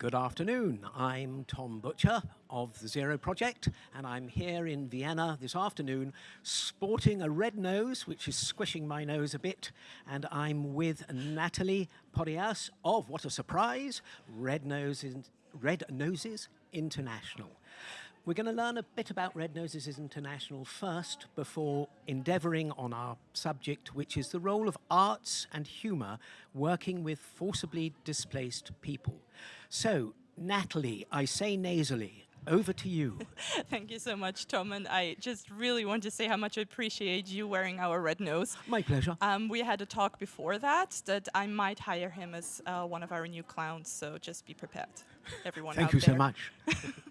Good afternoon. I'm Tom Butcher of the Zero Project, and I'm here in Vienna this afternoon sporting a red nose, which is squishing my nose a bit, and I'm with Natalie Podias of, what a surprise, Red Noses, Red Noses International. We're going to learn a bit about Red Noses International first before endeavouring on our subject, which is the role of arts and humour working with forcibly displaced people. So, Natalie, I say nasally, over to you. Thank you so much, Tom. And I just really want to say how much I appreciate you wearing our red nose. My pleasure. Um, we had a talk before that that I might hire him as uh, one of our new clowns. So just be prepared, everyone. Thank you there. so much.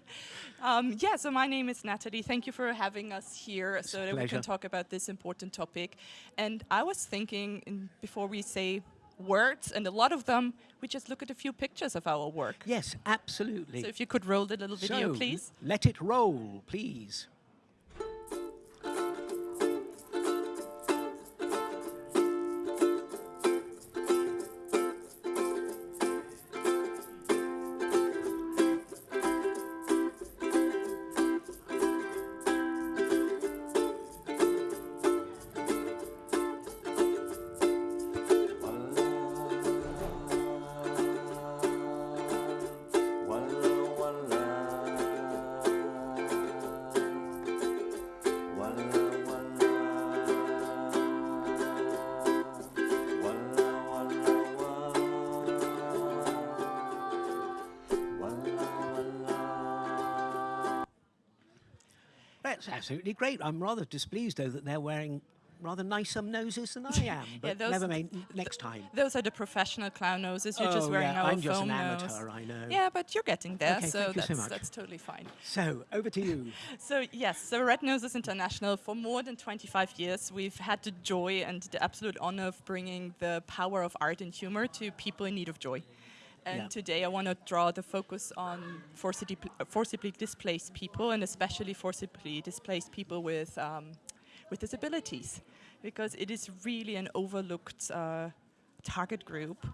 um, yeah, so my name is Natalie. Thank you for having us here It's so that we can talk about this important topic. And I was thinking, in, before we say words, and a lot of them, we just look at a few pictures of our work. Yes, absolutely. So if you could roll the little video, so, please. Let it roll, please. Absolutely great. I'm rather displeased, though, that they're wearing rather nicer noses than I am. But those- never mind, next time. Those are the professional clown noses. You're just Oh, wearing yeah, our I'm just an nose. amateur, I know. Yeah, but you're getting there, Okay, so you so that's totally fine. So, over to you. So yes, so Red Noses International for more than 25 years, we've had the joy and the absolute honor of bringing the power of art and humor to people in need of joy. And Yeah. today I want to draw the focus on forcibly, forcibly displaced people and especially forcibly displaced people with, um, with disabilities because it is really an overlooked uh, target group.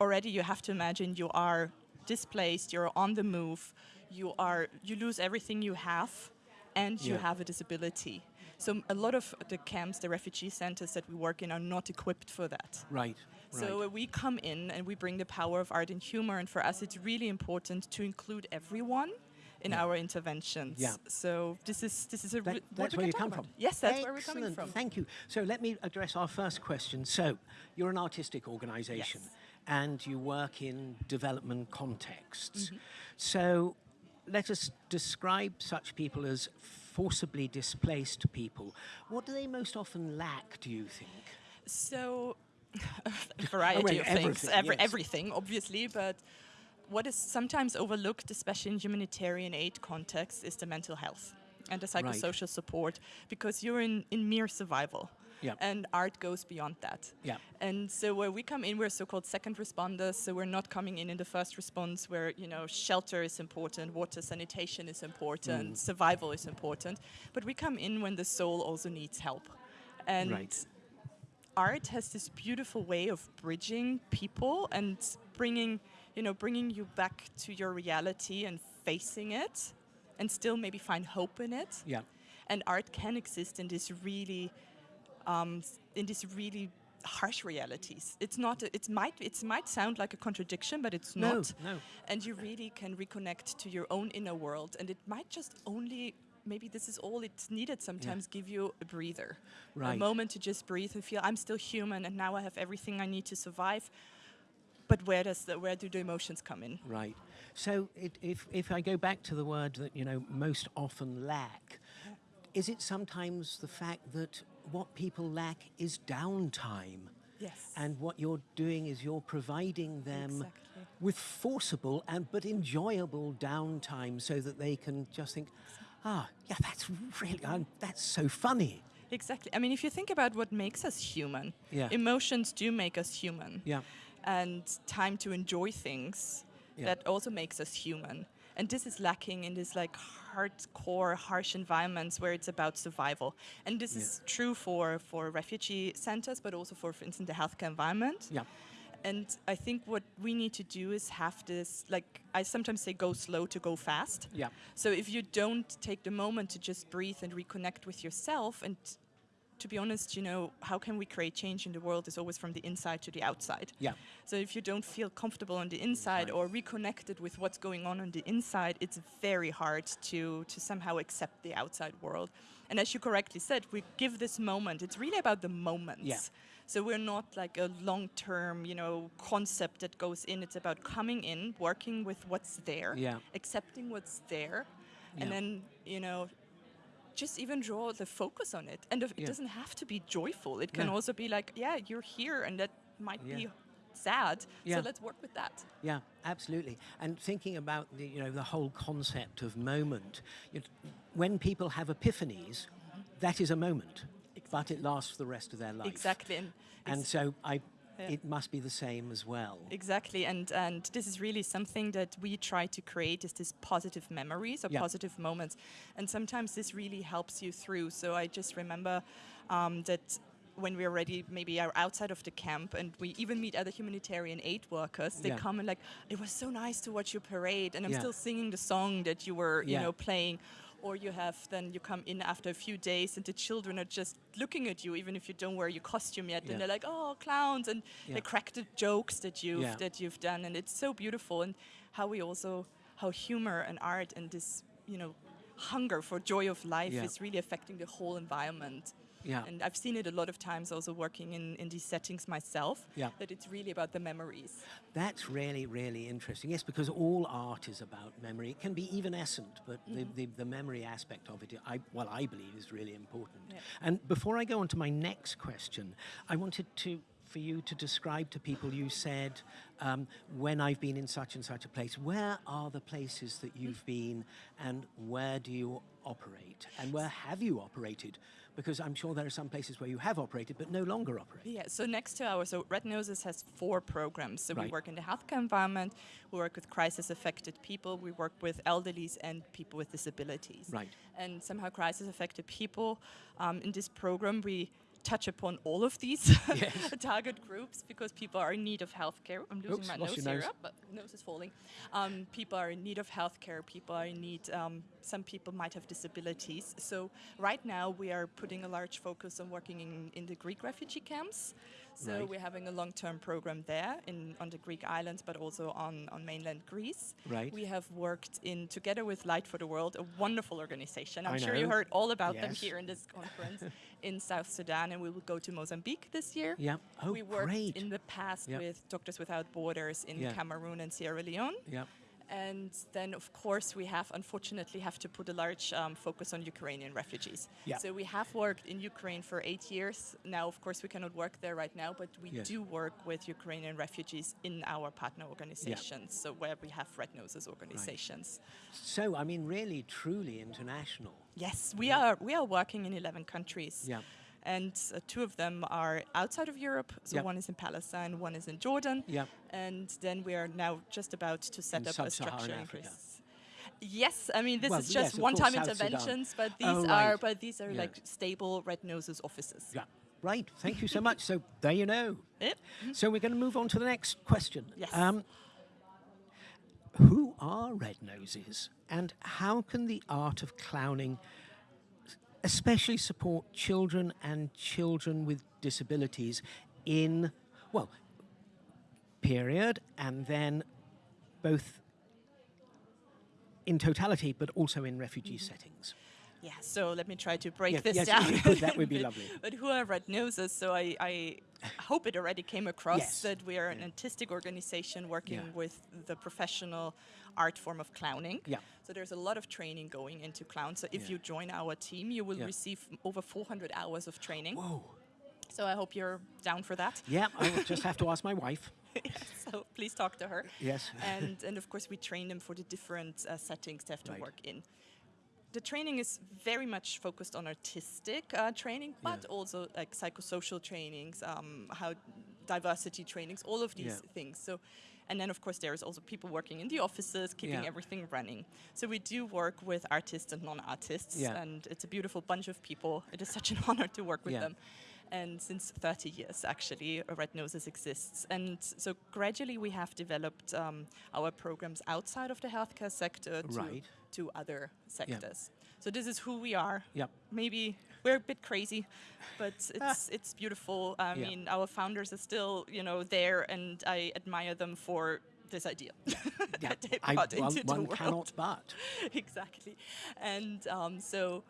Already you have to imagine you are displaced, you're on the move, you, are, you lose everything you have and you have a disability. So a lot of the camps, the refugee centers that we work in are not equipped for that. Right. So right. we come in and we bring the power of art and humor, and for us it's really important to include everyone in Yeah. our interventions. Yeah. So this is this is a That- that's where you come about. from. Yes, that's where we're coming from. Thank you. So let me address our first question. So you're an artistic organisation, Yes. and you work in development contexts. Mm-hmm. So let us describe such people as forcibly displaced people. What do they most often lack? Do you think? So, a variety of things, everything, every, yes. everything, obviously, but what is sometimes overlooked, especially in humanitarian aid context, is the mental health and the psychosocial support, because you're in, in mere survival. Yeah. And art goes beyond that. Yeah. And so where we come in, we're so-called second responders. So we're not coming in in the first response where, you know, shelter is important, water sanitation is important, Mm. survival is important. But we come in when the soul also needs help. And Right. art has this beautiful way of bridging people and bringing, you know, bringing you back to your reality and facing it and still maybe find hope in it. Yeah. And art can exist in this really, um, in these really harsh realities. It's not, a, it might, it might sound like a contradiction, but it's No, not. no. And you really can reconnect to your own inner world and it might just only, maybe this is all it's needed sometimes, give you a breather. A moment to just breathe and feel I'm still human and now I have everything I need to survive. But where does the, where do the emotions come in? Right. So it, if, if I go back to the word that, you know, most often lack, is it sometimes the fact that what people lack is downtime? Yes. And what you're doing is you're providing them Exactly. with forcible and but enjoyable downtime so that they can just think, ah, yeah, that's really, um, that's so funny. Exactly. I mean, if you think about what makes us human, Yeah. emotions do make us human. Yeah. And time to enjoy things, Yeah. that also makes us human. And this is lacking in this like hardcore, harsh environments where it's about survival. And this Yeah. is true for, for refugee centers, but also for, for instance, the healthcare environment. Yeah. And I think what we need to do is have this, like I sometimes say, go slow to go fast. Yeah. So if you don't take the moment to just breathe and reconnect with yourself, and to be honest, you know, how can we create change in the world is always from the inside to the outside. Yeah. So if you don't feel comfortable on the inside or reconnected with what's going on on the inside, it's very hard to to somehow accept the outside world. And as you correctly said, we give this moment. It's really about the moments. Yeah. So we're not like a long-term, you know, concept that goes in. It's about coming in, working with what's there, Yeah. accepting what's there, Yeah. and then you know, just even draw the focus on it. And it Yeah. doesn't have to be joyful. It can Yeah. also be like, yeah, you're here, and that might Yeah. be sad. So let's work with that. Yeah, absolutely. And thinking about the, you know, the whole concept of moment, when people have epiphanies, mm-hmm. that is a moment, but it lasts for the rest of their life. Exactly. And, And so I, Yeah. it must be the same as well. Exactly, and and this is really something that we try to create is this positive memories or Yeah. positive moments, and sometimes this really helps you through. So I just remember um, that when we already maybe are outside of the camp and we even meet other humanitarian aid workers, they Yeah. come and like, it was so nice to watch your parade, and I'm Yeah. still singing the song that you were, you know, playing. Or you have then you come in after a few days and the children are just looking at you even if you don't wear your costume yet Yeah. and they're like oh clowns and Yeah. they crack the jokes that you've Yeah. that you've done and it's so beautiful and how we also how humor and art and this you know hunger for joy of life is really affecting the whole environment Yeah. and i've seen it a lot of times also working in in these settings myself Yeah. that it's really about the memories That's really, really interesting. Yes, because all art is about memory. It can be even evanescent, but the, the, the memory aspect of it, I, well, I believe is really important. Yeah. And before I go on to my next question, I wanted to for you to describe to people. You said, um, when I've been in such and such a place, where are the places that you've been, and where do you operate, and where have you operated? Because I'm sure there are some places where you have operated but no longer operate. Yeah, so next to our, so Red Noses has four programs. So we work in the healthcare environment, we work with crisis affected people, we work with elderlies and people with disabilities. Right. And somehow crisis affected people, um, in this program we touch upon all of these Yes. target groups because people are in need of healthcare. I'm losing Oops, my lost nose here, up, but nose is falling. Um, people are in need of healthcare. People are in need. Um, some people might have disabilities. So right now we are putting a large focus on working in, in the Greek refugee camps. So Right. we're having a long-term program there in on the Greek islands, but also on, on mainland Greece. Right. We have worked in together with Light for the World, a wonderful organization. I'm I sure you heard all about them here in this conference in South Sudan, and we will go to Mozambique this year. Yeah. Oh, we worked great. in the past Yeah. with Doctors Without Borders in Yeah. Cameroon and Sierra Leone. yeah. And then, of course, we have unfortunately have to put a large um, focus on Ukrainian refugees. Yeah. So we have worked in Ukraine for eight years. Now, of course, we cannot work there right now, but we Yes. do work with Ukrainian refugees in our partner organizations. So where we have Red Noses organizations. So, I mean, really, truly international. Yes, we are. We are working in 11 countries. Yeah. And uh, two of them are outside of Europe. So Yeah. one is in Palestine, one is in Jordan. Yeah. And then we are now just about to set In up a structure in Africa. Greece. Yes, I mean this Well, is yes, just of one-time South Sudan. interventions, but these Oh, are right. but these are Yeah. like stable red noses offices. Yeah. Right. Thank you so much. So there you know. Yep. So we're going to move on to the next question. Yes. Um, who are red noses, and how can the art of clowning, especially support children and children with disabilities, in well, period, and then both in totality, but also in refugee Mm-hmm. settings. Yeah, so let me try to break Yes, this yes, down. if you a could, that would be lovely. But who are Red Noses? So I, I hope it already came across Yes. that we are an artistic organization working Yeah. with the professional art form of clowning. Yeah. So there's a lot of training going into clown. So if Yeah. you join our team, you will Yeah. receive over 400 hours of training. Whoa. So I hope you're down for that. Yeah, I will just have to ask my wife. so please talk to her. Yes. and and of course we train them for the different uh, settings they have to Right. work in. The training is very much focused on artistic uh, training, but Yeah. also like psychosocial trainings, um, how diversity trainings, all of these Yeah. things. So, and then of course there's also people working in the offices, keeping Yeah. everything running. So we do work with artists and non-artists, and it's a beautiful bunch of people. It is such an honor to work with them. And since 30 years actually, Red Noses exists. And so gradually we have developed um, our programs outside of the healthcare sector to, Right. to other sectors. So this is who we are. Yep. Maybe we're a bit crazy, but it's it's beautiful. I Yeah. mean, our founders are still, you know, there, and I admire them for this idea Yeah, that they I- brought one, into the one world. cannot but. exactly. And um, so,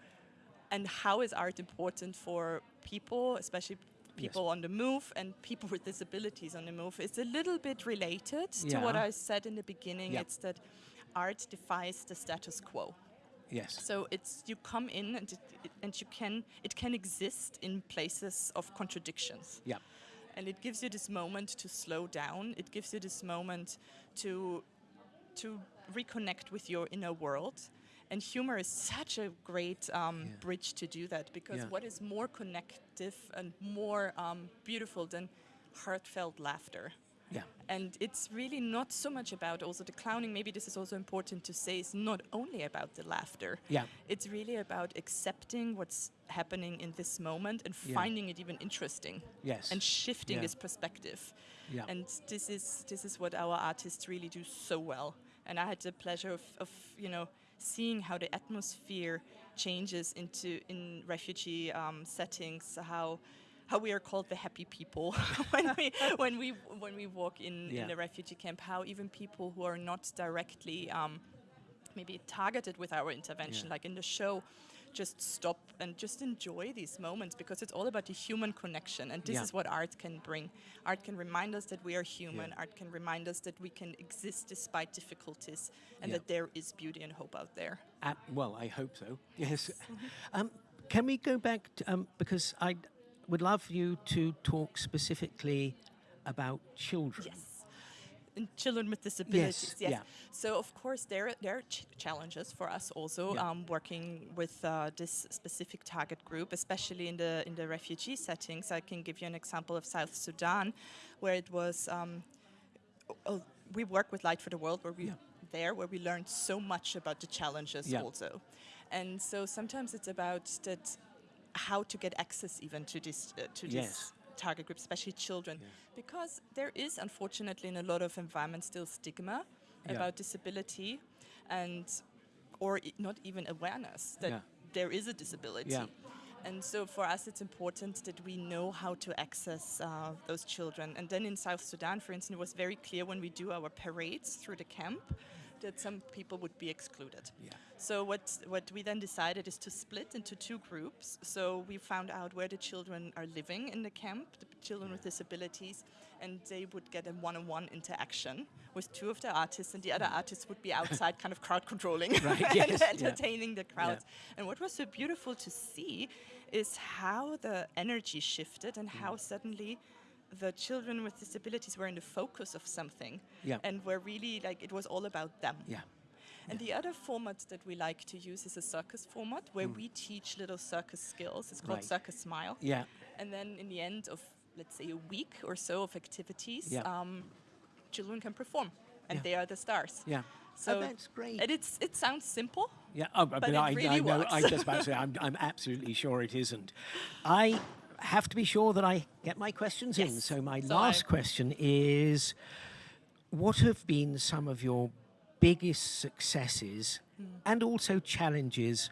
and how is art important for people, especially people on the move and people with disabilities on the move? It's a little bit related to what I said in the beginning. Yeah. It's that art defies the status quo. Yes. So it's you come in and it, it, and you can it can exist in places of contradictions. Yeah. And it gives you this moment to slow down. It gives you this moment to to reconnect with your inner world. And humor is such a great um, Yeah. bridge to do that because Yeah. what is more connective and more um, beautiful than heartfelt laughter? Yeah. And it's really not so much about also the clowning. Maybe this is also important to say. It's not only about the laughter. Yeah. It's really about accepting what's happening in this moment and Yeah. finding it even interesting Yes. and shifting Yeah. this perspective. Yeah. And this is this is what our artists really do so well. And I had the pleasure of, of you know seeing how the atmosphere changes into in refugee um, settings. How how we are called the happy people when we when we when we walk in, Yeah. in a refugee camp. How even people who are not directly um, maybe targeted with our intervention, Yeah. like in the show, just stop and just enjoy these moments because it's all about the human connection. And this Yeah. is what art can bring. Art can remind us that we are human. Yeah. Art can remind us that we can exist despite difficulties and Yeah. that there is beauty and hope out there. Uh, well, I hope so. Yes. um, can we go back to, um, because I would love you to talk specifically about children. Yes. And children with disabilities. Yes. yeah. So of course there there are ch- challenges for us also Yeah. um, working with uh, this specific target group, especially in the in the refugee settings. I can give you an example of South Sudan, where it was. Um, oh, we work with Light for the World, where we Yeah. there where we learned so much about the challenges also, and so sometimes it's about that how to get access even to this uh, to this Yes. Target group, especially children, Yeah. because there is unfortunately in a lot of environments still stigma Yeah. about disability, and or not even awareness that Yeah. there is a disability. And so for us, it's important that we know how to access uh, those children. And then in South Sudan, for instance, it was very clear when we do our parades through the camp that some people would be excluded. Yeah. So what what we then decided is to split into two groups. So we found out where the children are living in the camp, the children with disabilities, and they would get a one-on-one interaction with two of the artists, and the other artists would be outside, kind of crowd controlling Right, and yes, yeah. entertaining the crowds. And what was so beautiful to see is how the energy shifted and Mm. how suddenly the children with disabilities were in the focus of something Yeah. and were really like it was all about them. Yeah. And the other format that we like to use is a circus format where we teach little circus skills. It's called Mm. Right. Circus Smile. Yeah. And then in the end of, let's say, a week or so of activities, Yeah. um, children can perform and Yeah. they are the stars. Yeah. So oh, that's great. And it's, it sounds simple, Yeah, oh, but, But I, really I know. I just about to say, I'm, I'm absolutely sure it isn't. I have to be sure that I get my questions in. So my So last I- question is: What have been some of your biggest successes Hmm. and also challenges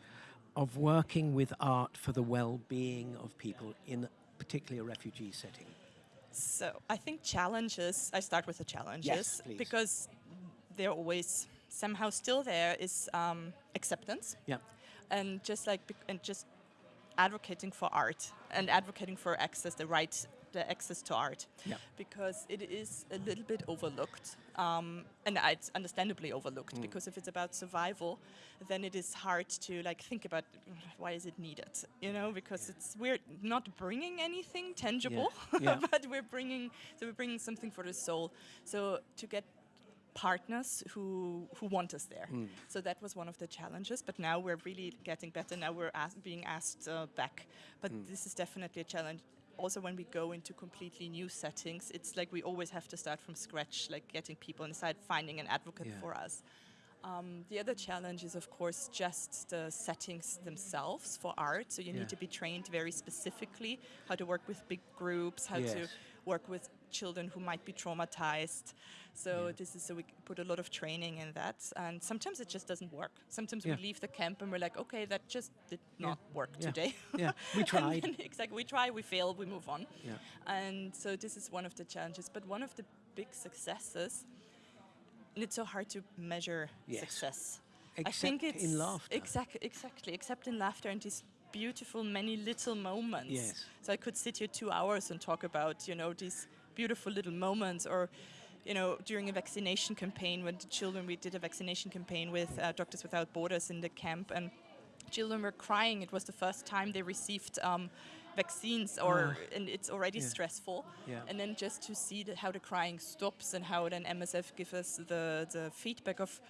of working with art for the well-being of people in particularly a refugee setting? So I think challenges. I start with the challenges please. because they're always somehow still there. Is um, acceptance Yeah. and just like and just advocating for art and advocating for access, the right, the access to art, Yeah. because it is a little bit overlooked, um, and it's understandably overlooked because if it's about survival, then it is hard to like think about mm, why is it needed, you know, because it's we're not bringing anything tangible, Yeah. but we're bringing so we're bringing something for the soul. So to get partners who who want us there. So that was one of the challenges. But now we're really getting better. Now we're being asked uh, back. But this is definitely a challenge. Also, when we go into completely new settings, it's like we always have to start from scratch, like getting people inside, finding an advocate Yeah. for us. Um, the other challenge is, of course, just the settings themselves for art. So you Yeah. need to be trained very specifically how to work with big groups, how to work with children who might be traumatized. So Yeah. this is so we put a lot of training in that, and sometimes it just doesn't work. Sometimes Yeah. we leave the camp and we're like, okay, that just did Yeah. not work Yeah. today. Yeah, we tried. then exactly, we try, we fail, we move on. Yeah. And so this is one of the challenges, but one of the big successes. And it's so hard to measure Yes. success. I Except think it's in laughter. Exactly, exactly. Except in laughter and these beautiful, many little moments. Yes. So I could sit here two hours and talk about, you know, these beautiful little moments, or, you know, during a vaccination campaign when the children, we did a vaccination campaign with uh, Doctors Without Borders in the camp, and children were crying. It was the first time they received um, vaccines, or and it's already Yeah. stressful. Yeah. And then just to see how the crying stops and how then MSF gives us the, the feedback of,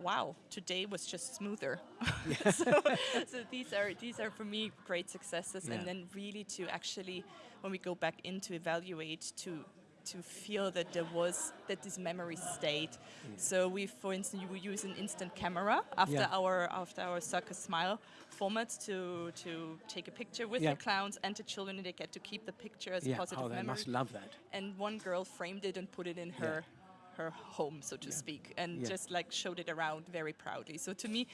wow, today was just smoother. so, so these are these are for me great successes, Yeah. and then really to actually, when we go back in to evaluate, to to feel that there was that this memory stayed. So we, for instance, we use an instant camera after Yeah. our after our circus smile format to to take a picture with Yeah. the clowns and the children, and they get to keep the picture as Yeah. Oh, positive Oh, they memory must love that. and one girl framed it and put it in her her home, so to Yeah. speak, and Yeah. just like showed it around very proudly. So to me,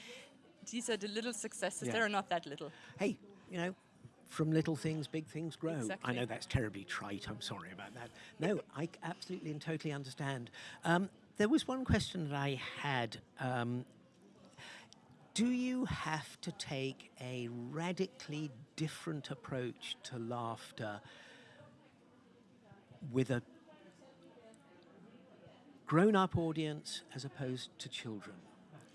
these are the little successes. Yeah. They are not that little. Hey, you know, from little things, big things grow. I know that's terribly trite. I'm sorry about that. No, I absolutely and totally understand. Um, there was one question that I had. Um, do you have to take a radically different approach to laughter with a grown up audience as opposed to children?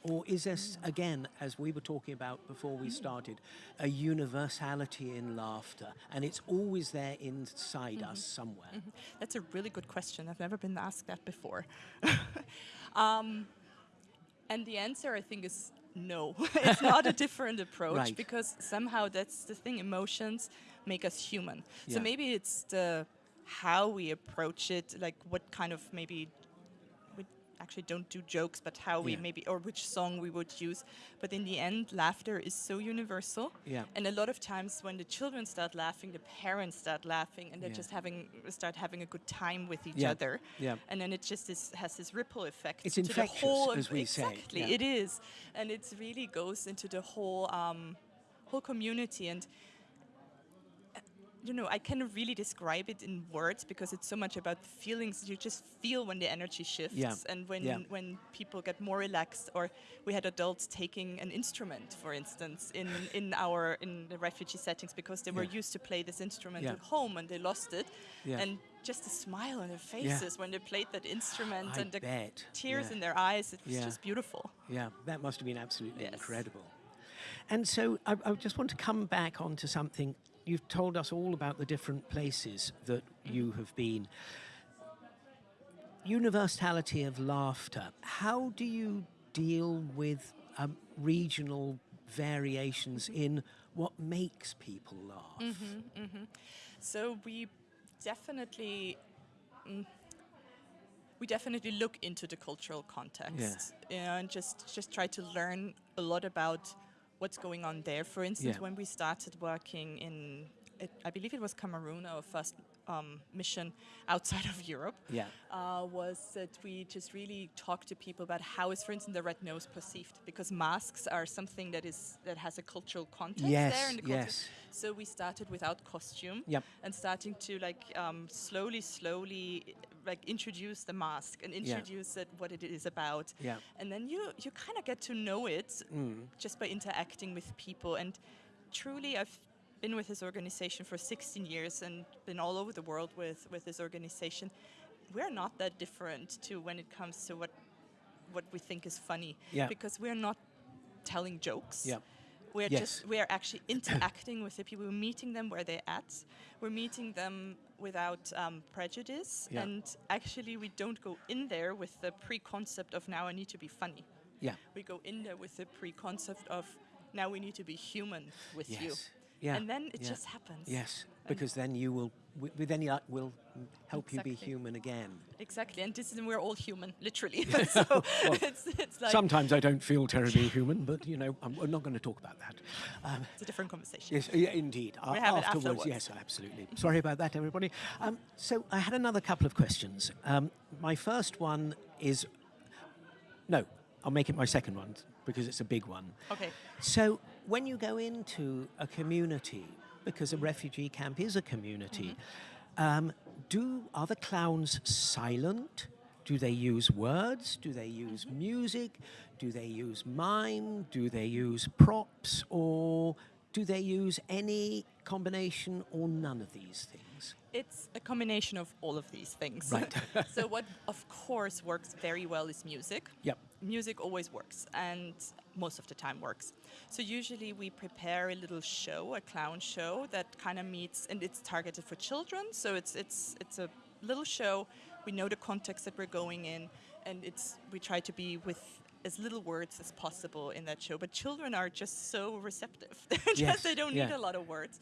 Or is this, again, as we were talking about before we started, a universality in laughter and it's always there inside us somewhere? That's a really good question. I've never been asked that before. um, and the answer, I think, is no. it's not a different approach Right. because somehow that's the thing. Emotions make us human. Yeah. So maybe it's the how we approach it, like what kind of maybe actually don't do jokes, but how we Yeah. maybe or which song we would use. But in the end, laughter is so universal. Yeah. And a lot of times when the children start laughing, the parents start laughing, and they're Yeah. just having start having a good time with each Yeah. other. Yeah. And then it just is, has this ripple effect. It's to the whole as we say, exactly, it is, and it really goes into the whole um, whole community and. You know, I cannot really describe it in words because it's so much about feelings. You just feel when the energy shifts, Yeah. and when Yeah. when people get more relaxed. Or we had adults taking an instrument, for instance, in in our in the refugee settings because they were Yeah. used to play this instrument at home and they lost it. And just a smile on their faces when they played that instrument I and the bet. tears in their eyes. It was just beautiful. Yeah, that must have been absolutely Yes. incredible. And so I, I just want to come back onto something. You've told us all about the different places that you have been. Universality of laughter. How do you deal with um, regional variations in what makes people laugh? So we definitely. mm, we definitely look into the cultural context know, and just, just try to learn a lot about what's going on there. For instance, Yeah. when we started working in, it, I believe it was Cameroon, our first um, mission outside of Europe, Yeah. uh, was that we just really talked to people about how is, for instance, the red nose perceived, because masks are something that is that has a cultural context Yes, there in the culture. yes. So we started without costume Yep. and starting to like um, slowly, slowly like introduce the mask and introduce it what it is about. Yeah. And then you you kind of get to know it Mm. just by interacting with people. And truly, I've been with this organization for 16 years and been all over the world with with this organization. We're not that different to when it comes to what what we think is funny Yeah. because we're not telling jokes. Yeah. We're Yes. just we're actually interacting with the people. We're meeting them where they're at. We're meeting them without um, prejudice, Yeah. and actually we don't go in there with the pre-concept of now I need to be funny. Yeah. We go in there with the pre-concept of now we need to be human with you, Yes. Yeah. and then it yeah. just happens. Yes, And- because then you will with, with any luck, will help you be human again. Exactly, and this is we're all human, literally. so it's, it's like Sometimes I don't feel terribly human, but you know, I'm, we're not going to talk about that. Um, it's a different conversation. Yes, yeah, indeed. We have it afterwards, afterwards. yes, absolutely. Sorry about that, everybody. Um, so I had another couple of questions. Um, my first one is, no, I'll make it my second one because it's a big one. Okay. So when you go into a community, because a refugee camp is a community, um, do are the clowns silent? Do they use words? Do they use music? Do they use mime? Do they use props? Or do they use any combination or none of these things? It's a combination of all of these things. Right. so what, of course, works very well is music. Yep. Music always works, and most of the time works. So usually we prepare a little show, a clown show that kind of meets, and it's targeted for children. So it's it's it's a little show. We know the context that we're going in, and it's we try to be with as little words as possible in that show. But children are just so receptive. They're Yes, just, they don't need a lot of words.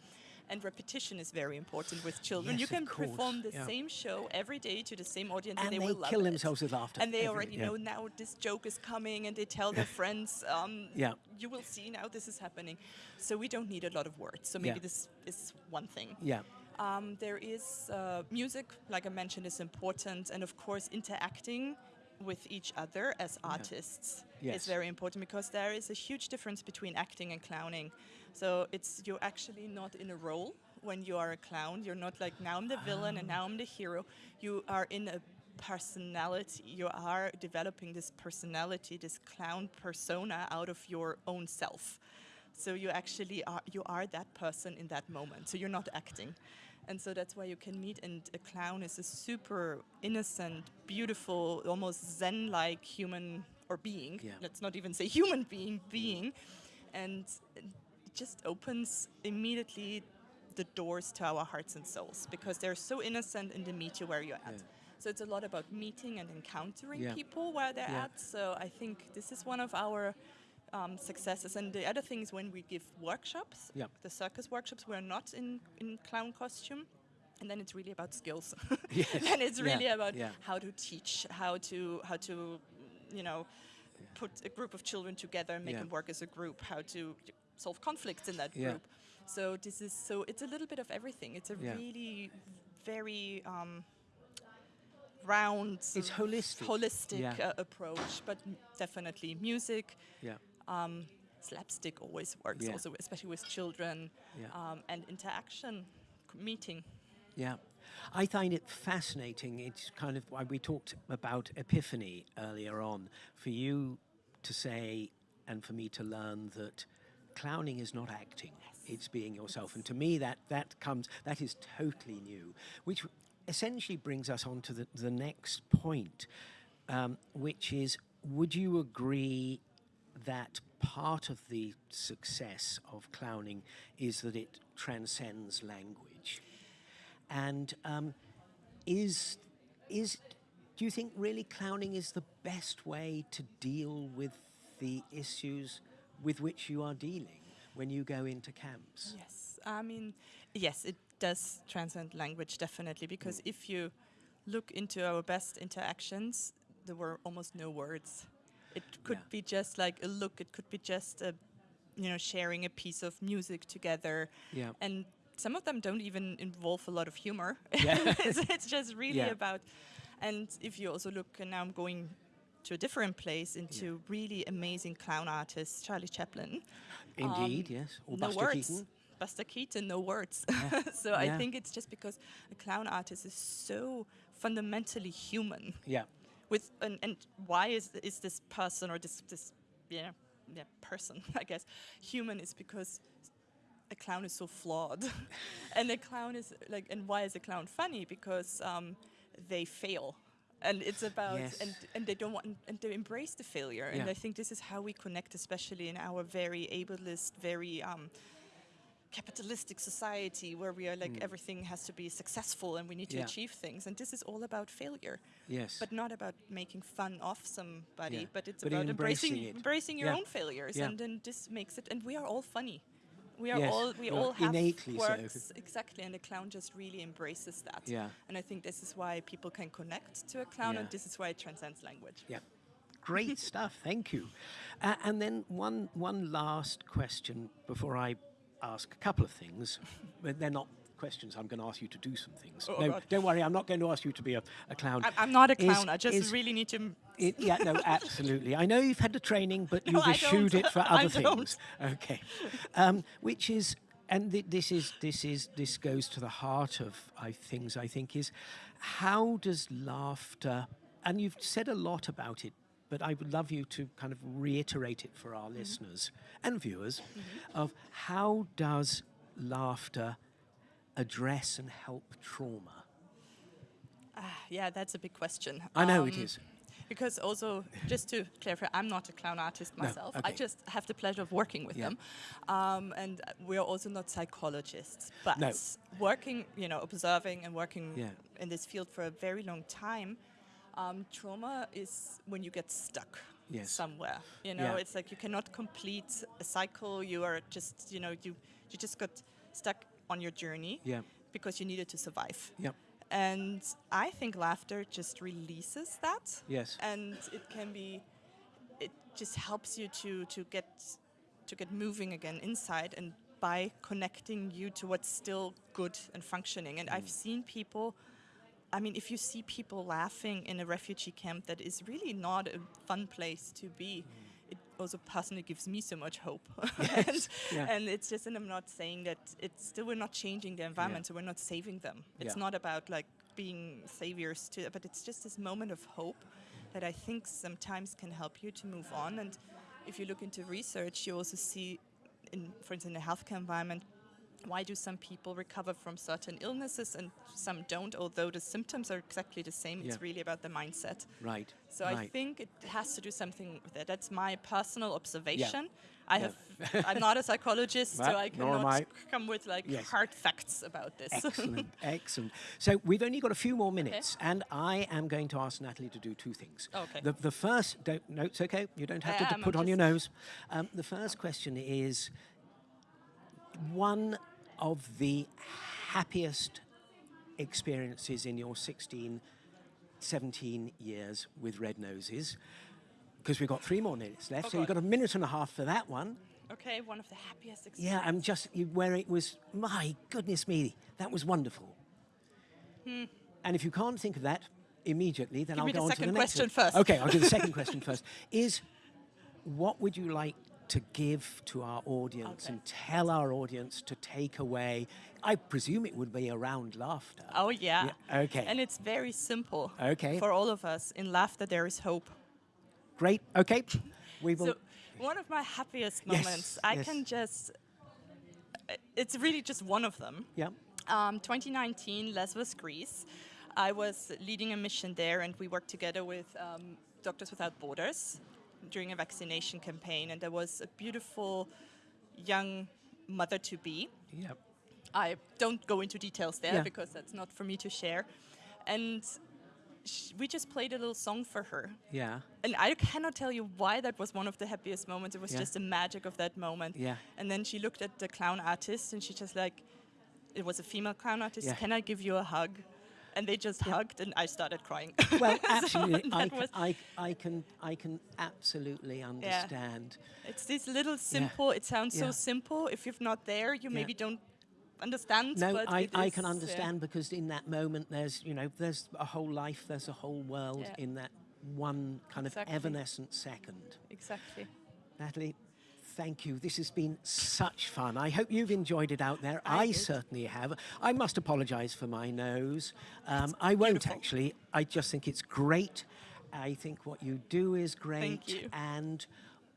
And repetition is very important with children. Yes, you can perform the yeah. same show every day to the same audience, and, And they, they will love kill it. themselves with laughter And they every- already yeah. know now this joke is coming, and they tell their friends, um, Yeah. "You will see now this is happening." So we don't need a lot of words. So maybe Yeah. this is one thing. Yeah. Um, there is uh, music, like I mentioned, is important, and of course, interacting with each other as artists Yes. is very important because there is a huge difference between acting and clowning. So it's you're actually not in a role when you are a clown. You're not like now I'm the villain and now I'm the hero. You are in a personality. You are developing this personality, this clown persona out of your own self. So you actually are you are that person in that moment. So you're not acting. And so that's why you can meet and a clown is a super innocent, beautiful, almost zen-like human or being. Yeah. Let's not even say human being, being. And just opens immediately the doors to our hearts and souls because they're so innocent and they meet you where you're at. Yeah. So it's a lot about meeting and encountering Yeah. people where they're Yeah. at. So I think this is one of our um, successes. And the other thing is when we give workshops, Yeah. the circus workshops, we're not in, in clown costume. And then it's really about skills. Yes. and it's Yeah. really about Yeah. how to teach, how to, how to, you know, put a group of children together and make Yeah. them work as a group, how to solve conflicts in that Yeah. group. So this is so it's a little bit of everything. It's a Yeah. really very um, round, It's holistic. holistic Yeah. uh, approach, but definitely music. Yeah. Um, slapstick always works, Yeah. also especially with children, Yeah. um, and interaction, meeting. Yeah. I find it fascinating. It's kind of why we talked about epiphany earlier on. For you to say and for me to learn that clowning is not acting, it's being yourself. And to me, that, that comes, that is totally new, which essentially brings us on to the, the next point, um, which is would you agree that part of the success of clowning is that it transcends language? And um, is is do you think really clowning is the best way to deal with the issues with which you are dealing when you go into camps? Yes, I mean, yes, it does transcend language definitely because mm. if you look into our best interactions, there were almost no words. It could Yeah. be just like a look. It could be just a, you know, sharing a piece of music together, Yeah. and some of them don't even involve a lot of humor. Yeah. it's, it's just really Yeah. about. And if you also look, and now I'm going to a different place into really amazing clown artists, Charlie Chaplin. Indeed, Um, yes. Or no Buster words. Keaton. Buster Keaton, no words. Yeah. so I think it's just because a clown artist is so fundamentally human. Yeah. With and, and why is is this person or this this yeah yeah person I guess human is because a clown is so flawed, and a clown is like and why is a clown funny because um, they fail. And it's about Yes. and and they don't want and they embrace the failure. And Yeah. I think this is how we connect, especially in our very ableist, very um, capitalistic society where we are like everything has to be successful and we need to Mm. Yeah. achieve things and this is all about failure Yes. but not about making fun of somebody Yeah. but it's But about embracing embracing it. embracing your own failures and then this makes it and we are all funny We are Yes, all we you're all have innately so. exactly, and the clown just really embraces that. Yeah. And I think this is why people can connect to a clown, Yeah. and this is why it transcends language. Yeah. Great stuff. Thank you. Uh, and then one one last question before I ask a couple of things, but they're not questions. I'm going to ask you to do some things. Oh, no, God. don't worry. I'm not going to ask you to be a, a clown. I'm, I'm not a Is- clown. I just is- really need to. It, yeah, no, absolutely. I know you've had the training, but No, you've I eschewed it for I other things. Okay, um, which is, and th- this is this is this goes to the heart of I things. I think is, how does laughter, and you've said a lot about it, but I would love you to kind of reiterate it for our Mm-hmm. listeners and viewers, of how does laughter address and help trauma? Ah, yeah, that's a big question. I know it Um, is. Because also, just to clarify, I'm not a clown artist No, myself. I just have the pleasure of working with Yeah. them, um, and uh, we're also not psychologists. But No. working, you know, observing and working Yeah. in this field for a very long time, um, trauma is when you get stuck Yes. somewhere. You know, Yeah. it's like you cannot complete a cycle. You are just, you know, you you just got stuck on your journey Yeah. because you needed to survive. Yep. And I think laughter just releases that. Yes. And it can be, it just helps you to, to get to get moving again inside and by connecting you to what's still good and functioning. And I've mm. seen people, I mean, if you see people laughing in a refugee camp, that is really not a fun place to be. It also personally gives me so much hope. and, yeah. and it's just, and I'm not saying that it's still, we're not changing the environment, so we're not saving them. It's Yeah. not about like being saviors to, but it's just this moment of hope that I think sometimes can help you to move on. And if you look into research, you also see, in, for instance, in the healthcare environment, why do some people recover from certain illnesses and some don't, although the symptoms are exactly the same? Yeah. It's really about the mindset. Right. So right. I think it has to do something with that. That's my personal observation. Yeah. I have, I'm not a psychologist, so I cannot I. come with like Yes. hard facts about this. Excellent, excellent. So we've only got a few more minutes, and I am going to ask Natalie to do two things. Okay. The, the first, don't, no, it's okay. You don't have I to am, put I'm on your nose. Um, the first question is one of the happiest experiences in your 16, 17 years with Red Noses, because we've got three more minutes left, Oh, so you've got a minute and a half for that one. okay, one of the happiest Yeah, experiences. I'm just where it was. My goodness me, that was wonderful. And if you can't think of that immediately, then Hmm. Give I'll go the on to second the next question one. first. Okay, I'll do the second question first. Is what would you like to give to our audience Okay. and tell our audience to take away? I presume it would be around laughter. Oh yeah. Yeah, okay. And it's very simple. Okay. For all of us, in laughter there is hope. Great. Okay, we will. So one of my happiest moments, Yes, I yes. can just. It's really just one of them. yeah. Um, 2019, Lesbos, Greece. I was leading a mission there, and we worked together with um, Doctors Without Borders during a vaccination campaign. And there was a beautiful young mother to be. Yeah. I don't go into details there Yeah. because that's not for me to share. And sh- we just played a little song for her. Yeah. And I cannot tell you why that was one of the happiest moments. It was Yeah. just the magic of that moment. Yeah. And then she looked at the clown artist and she just like, it was a female clown artist. Yeah. Can I give you a hug? And they just hugged, and I started crying. Well, absolutely. I, can, I, I can. I can absolutely understand. it's this little simple. It sounds Yeah. so simple. If you're not there, you Yeah. maybe don't understand. No, but I, I is, can yeah. understand because in that moment there's you know there's a whole life, there's a whole world Yeah. in that one kind Exactly. of evanescent second. Exactly. Natalie, thank you. This has been such fun. I hope you've enjoyed it out there. I, I certainly have. I must apologise for my nose. Um, I won't beautiful. actually. I just think it's great. I think what you do is great. you. And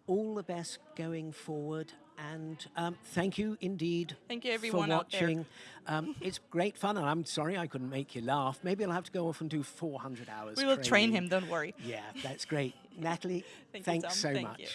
all the best going forward. And um, thank you indeed Thank you, everyone for watching. Um, it's great fun, and I'm sorry I couldn't make you laugh. Maybe I'll have to go off and do 400 hours. We will train him. Don't worry. Yeah, that's great. Natalie, Thank thanks Tom. so Thank much. you.